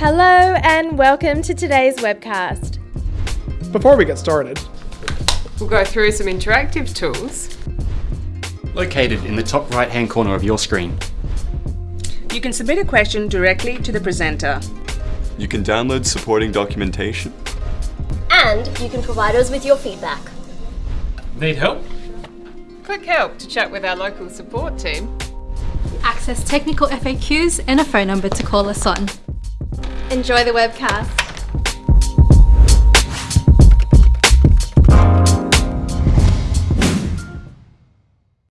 Hello and welcome to today's webcast. Before we get started, We'll go through some interactive tools. Located in the top right hand corner of your screen. You can submit a question directly to the presenter. You can download supporting documentation. And you can provide us with your feedback. Need help? Click help to chat with our local support team. access technical FAQs and a phone number to call us on. Enjoy the webcast.